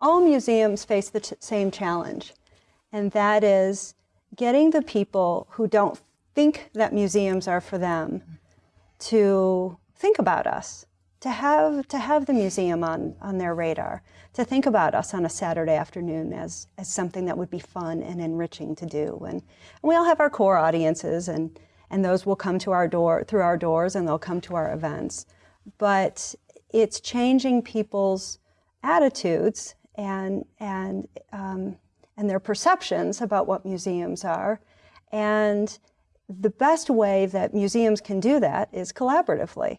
all museums face the same challenge, and that is getting the people who don't think that museums are for them to think about us, to have, to have the museum on, on their radar, to think about us on a Saturday afternoon as, as something that would be fun and enriching to do. And, and we all have our core audiences, and, and those will come to our door, through our doors, and they'll come to our events. But it's changing people's attitudes and, and, um, and their perceptions about what museums are. And the best way that museums can do that is collaboratively.